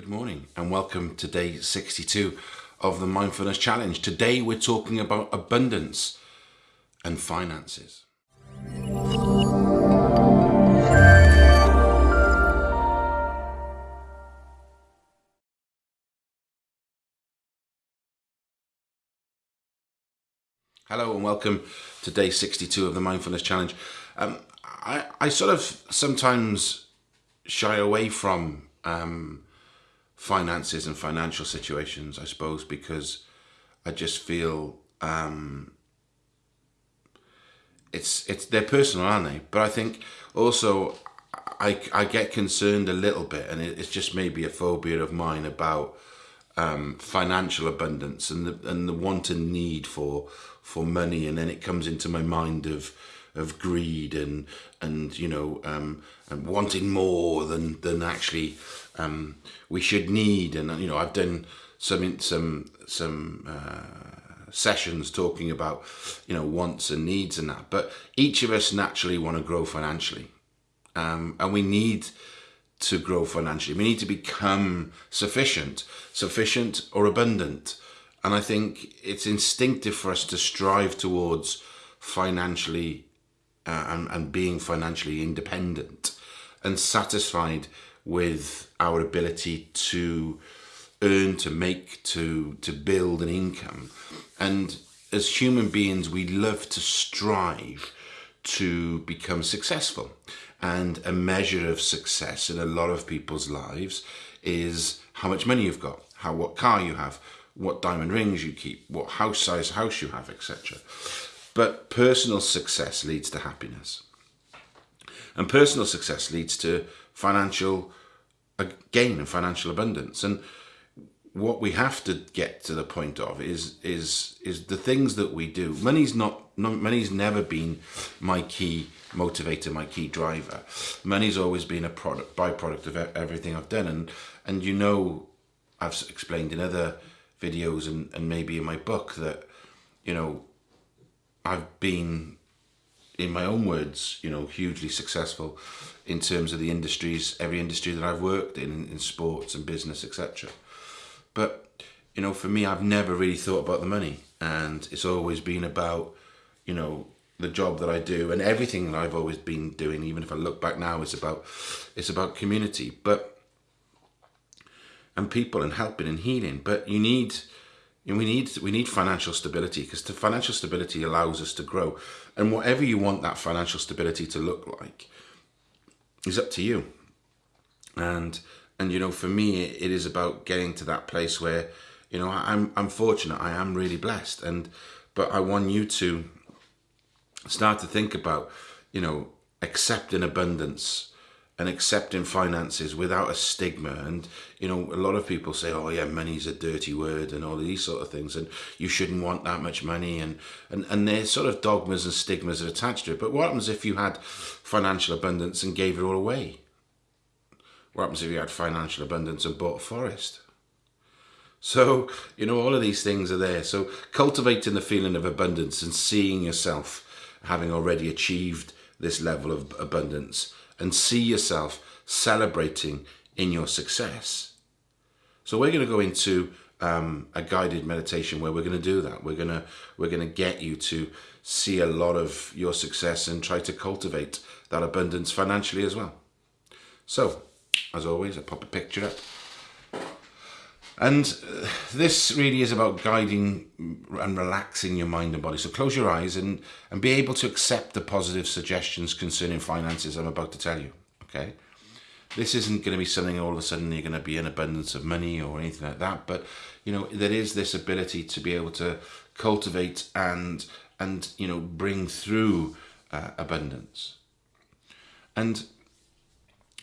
Good morning and welcome to day 62 of the Mindfulness Challenge. Today we're talking about abundance and finances. Hello and welcome to day 62 of the Mindfulness Challenge. Um, I, I sort of sometimes shy away from um, finances and financial situations, I suppose, because I just feel um, it's it's they're personal, aren't they? But I think also I I get concerned a little bit, and it, it's just maybe a phobia of mine about um, financial abundance and the and the want and need for for money, and then it comes into my mind of of greed and and you know um, and wanting more than than actually um, we should need. And you know, I've done some some some uh, sessions talking about you know wants and needs and that. But each of us naturally want to grow financially, um, and we need to grow financially. We need to become sufficient, sufficient or abundant. And I think it's instinctive for us to strive towards financially uh, and, and being financially independent and satisfied with our ability to earn, to make, to, to build an income. And as human beings, we love to strive to become successful. And a measure of success in a lot of people's lives is how much money you've got, how what car you have, what diamond rings you keep, what house size house you have, etc. But personal success leads to happiness. And personal success leads to financial gain and financial abundance. And what we have to get to the point of is is is the things that we do. Money's not money's never been my key motivator, my key driver. Money's always been a product byproduct of everything I've done. And and you know, I've explained in other videos and, and maybe in my book that, you know, I've been in my own words, you know, hugely successful in terms of the industries, every industry that I've worked in, in sports and business, etc. But, you know, for me, I've never really thought about the money. And it's always been about, you know, the job that I do and everything that I've always been doing, even if I look back now, it's about, it's about community. But, and people and helping and healing. But you need, and we need we need financial stability because the financial stability allows us to grow and whatever you want that financial stability to look like is up to you. And and you know for me it is about getting to that place where you know i'm i'm fortunate. I am really blessed. And but i want you to start to think about you know accepting abundance and accepting finances without a stigma. And, you know, a lot of people say, oh yeah, money's a dirty word and all these sort of things. And you shouldn't want that much money. And, and, and there's sort of dogmas and stigmas attached to it. But what happens if you had financial abundance and gave it all away? What happens if you had financial abundance and bought a forest? So, you know, all of these things are there. So cultivating the feeling of abundance and seeing yourself having already achieved this level of abundance and see yourself celebrating in your success. So we're going to go into um, a guided meditation where we're going to do that. We're going to we're going to get you to see a lot of your success and try to cultivate that abundance financially as well. So, as always, I pop a picture up. And uh, this really is about guiding and relaxing your mind and body. So close your eyes and, and be able to accept the positive suggestions concerning finances I'm about to tell you, okay? This isn't going to be something all of a sudden you're going to be in abundance of money or anything like that, but, you know, there is this ability to be able to cultivate and, and you know, bring through uh, abundance. And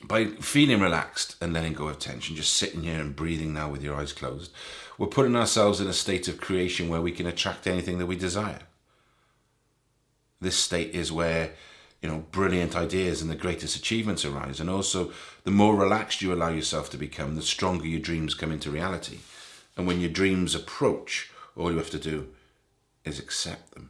by feeling relaxed and letting go of tension, just sitting here and breathing now with your eyes closed, we're putting ourselves in a state of creation where we can attract anything that we desire. This state is where, you know, brilliant ideas and the greatest achievements arise. And also, the more relaxed you allow yourself to become, the stronger your dreams come into reality. And when your dreams approach, all you have to do is accept them.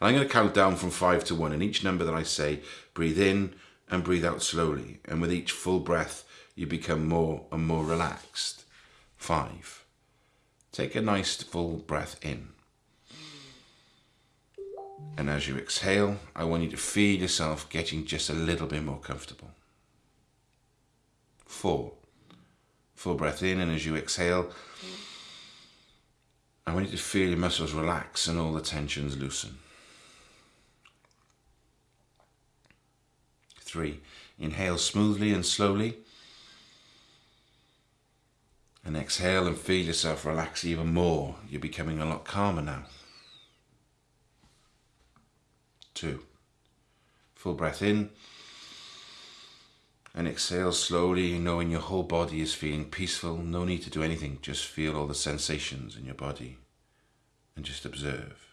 And I'm going to count down from five to one. And each number that I say, breathe in, and breathe out slowly. And with each full breath, you become more and more relaxed. Five, take a nice full breath in. And as you exhale, I want you to feel yourself getting just a little bit more comfortable. Four, full breath in, and as you exhale, I want you to feel your muscles relax and all the tensions loosen. Three, inhale smoothly and slowly. And exhale and feel yourself relax even more. You're becoming a lot calmer now. Two, full breath in. And exhale slowly, knowing your whole body is feeling peaceful. No need to do anything, just feel all the sensations in your body and just observe.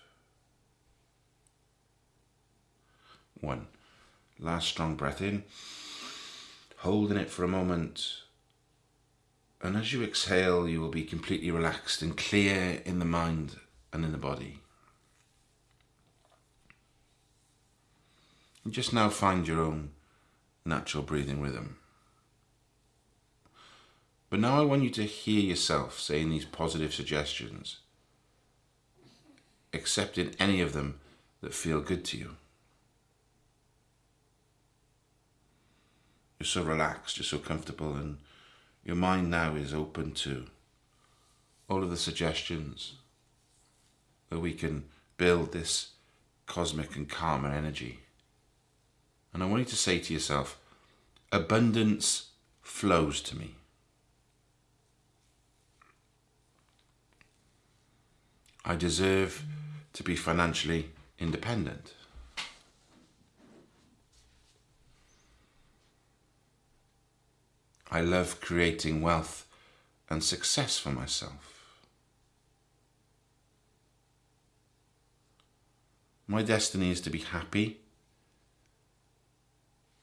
One. Last strong breath in, holding it for a moment. And as you exhale, you will be completely relaxed and clear in the mind and in the body. And just now find your own natural breathing rhythm. But now I want you to hear yourself saying these positive suggestions, accepting any of them that feel good to you. You're so relaxed, you're so comfortable, and your mind now is open to all of the suggestions that we can build this cosmic and karma energy. And I want you to say to yourself, abundance flows to me. I deserve to be financially independent. I love creating wealth and success for myself. My destiny is to be happy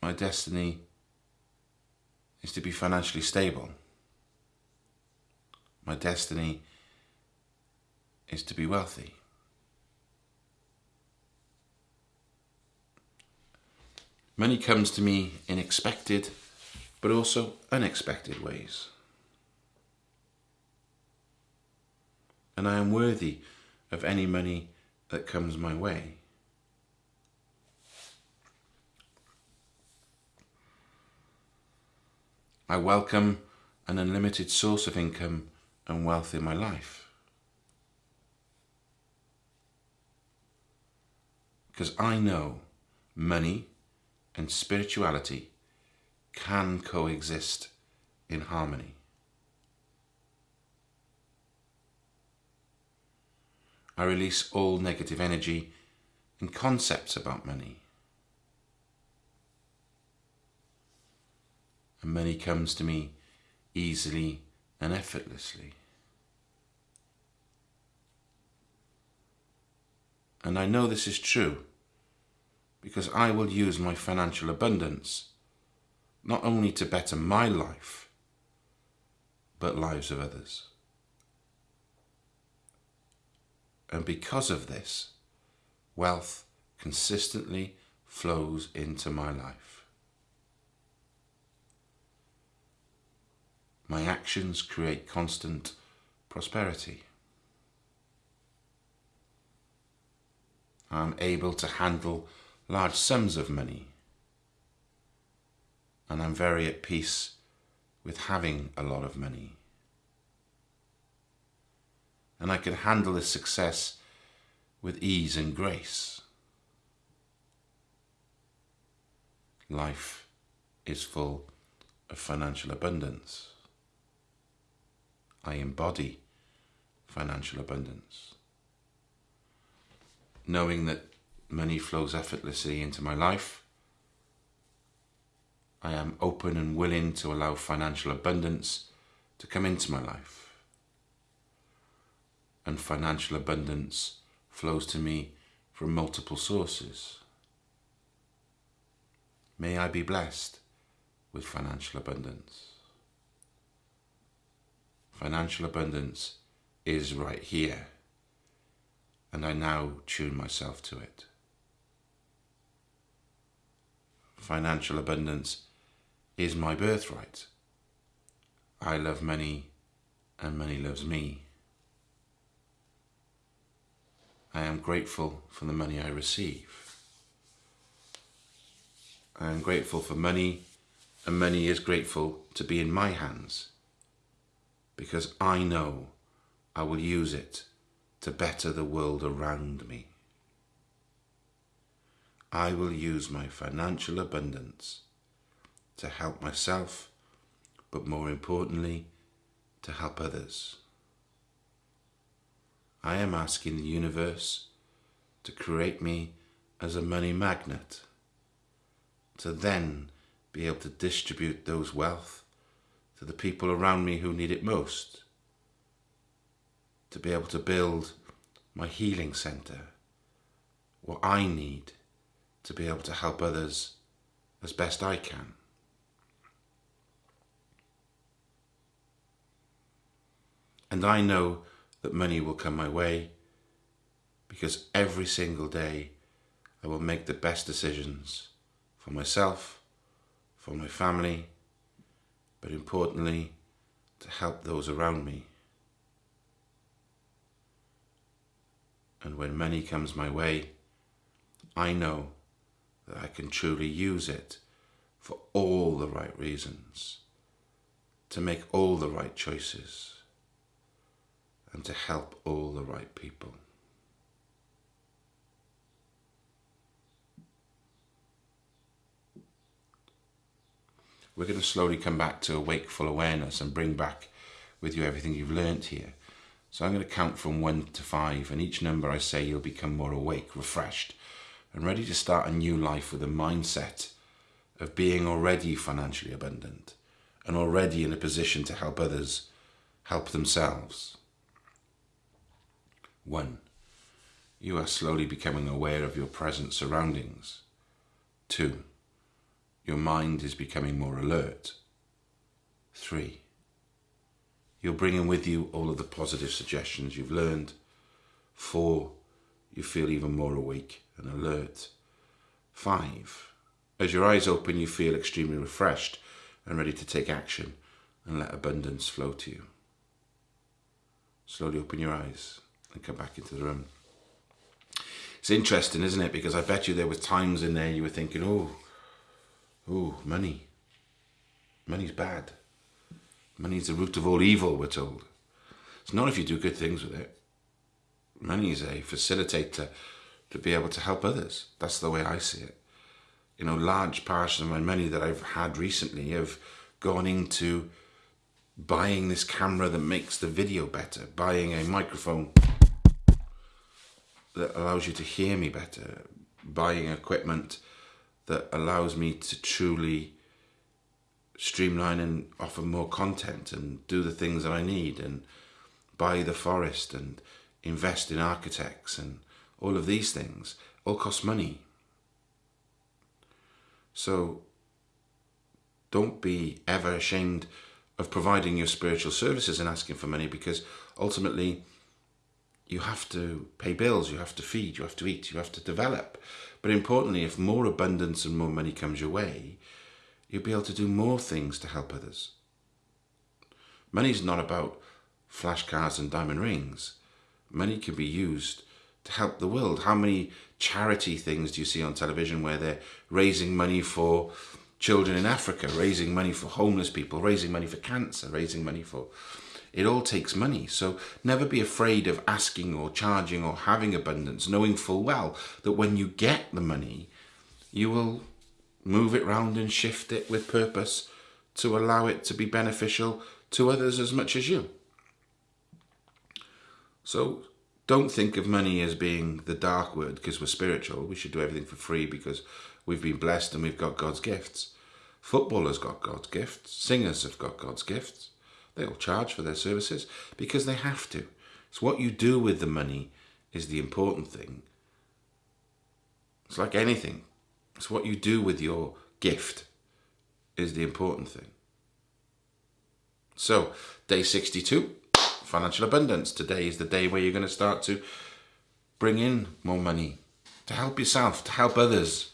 my destiny is to be financially stable. My destiny is to be wealthy. Money comes to me in expected but also unexpected ways. And I am worthy of any money that comes my way. I welcome an unlimited source of income and wealth in my life. Because I know money and spirituality can coexist in harmony. I release all negative energy and concepts about money. and money comes to me easily and effortlessly. And I know this is true because I will use my financial abundance not only to better my life, but lives of others. And because of this, wealth consistently flows into my life. My actions create constant prosperity. I'm able to handle large sums of money. And I'm very at peace with having a lot of money. And I can handle this success with ease and grace. Life is full of financial abundance. I embody financial abundance. Knowing that money flows effortlessly into my life, I am open and willing to allow financial abundance to come into my life. And financial abundance flows to me from multiple sources. May I be blessed with financial abundance. Financial abundance is right here, and I now tune myself to it. Financial abundance is my birthright, I love money and money loves me. I am grateful for the money I receive. I am grateful for money and money is grateful to be in my hands because I know I will use it to better the world around me. I will use my financial abundance to help myself, but more importantly, to help others. I am asking the universe to create me as a money magnet, to then be able to distribute those wealth to the people around me who need it most, to be able to build my healing centre, what I need to be able to help others as best I can. And I know that money will come my way because every single day I will make the best decisions for myself, for my family, but importantly, to help those around me. And when money comes my way, I know that I can truly use it for all the right reasons, to make all the right choices, and to help all the right people. We're going to slowly come back to a wakeful awareness and bring back with you everything you've learnt here. So I'm going to count from one to five, and each number I say you'll become more awake, refreshed, and ready to start a new life with a mindset of being already financially abundant and already in a position to help others help themselves. One, you are slowly becoming aware of your present surroundings. Two, your mind is becoming more alert. Three, you're bringing with you all of the positive suggestions you've learned. Four, you feel even more awake and alert. Five, as your eyes open, you feel extremely refreshed and ready to take action and let abundance flow to you. Slowly open your eyes and come back into the room. It's interesting, isn't it? Because I bet you there were times in there you were thinking, oh, oh, money. Money's bad. Money's the root of all evil, we're told. It's not if you do good things with it. Money is a facilitator to be able to help others. That's the way I see it. You know, large parts of my money that I've had recently have gone into buying this camera that makes the video better, buying a microphone that allows you to hear me better, buying equipment that allows me to truly streamline and offer more content and do the things that I need and buy the forest and invest in architects and all of these things all cost money. So don't be ever ashamed of providing your spiritual services and asking for money because ultimately you have to pay bills, you have to feed, you have to eat, you have to develop. But importantly, if more abundance and more money comes your way, you'll be able to do more things to help others. Money's not about flash cars and diamond rings. Money can be used to help the world. How many charity things do you see on television where they're raising money for children in Africa, raising money for homeless people, raising money for cancer, raising money for... It all takes money. So never be afraid of asking or charging or having abundance, knowing full well that when you get the money, you will move it round and shift it with purpose to allow it to be beneficial to others as much as you. So don't think of money as being the dark word because we're spiritual. We should do everything for free because we've been blessed and we've got God's gifts. Footballers got God's gifts. Singers have got God's gifts. They'll charge for their services because they have to. It's what you do with the money is the important thing. It's like anything. It's what you do with your gift is the important thing. So, day 62, financial abundance. Today is the day where you're going to start to bring in more money to help yourself, to help others.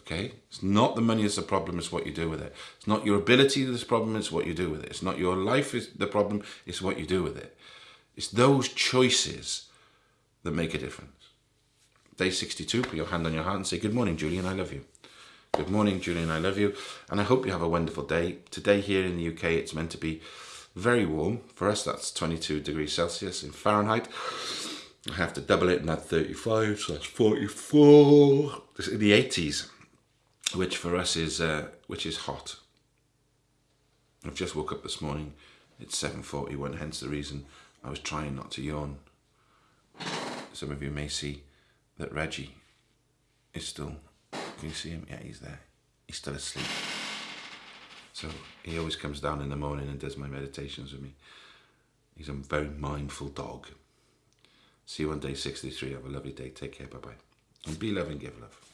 Okay? It's not the money that's the problem, it's what you do with it. It's not your ability that's the problem, it's what you do with it. It's not your life is the problem, it's what you do with it. It's those choices that make a difference. Day 62, put your hand on your heart and say, Good morning, Julian, I love you. Good morning, Julian, I love you. And I hope you have a wonderful day. Today here in the UK, it's meant to be very warm. For us, that's 22 degrees Celsius in Fahrenheit. I have to double it and add 35, so that's 44. It's in the 80s, which for us is uh, which is hot. I've just woke up this morning. It's 7.41, hence the reason I was trying not to yawn. Some of you may see that Reggie is still, can you see him? Yeah, he's there. He's still asleep. So he always comes down in the morning and does my meditations with me. He's a very mindful dog. See you on day 63. Have a lovely day. Take care. Bye bye. And be loving, give love.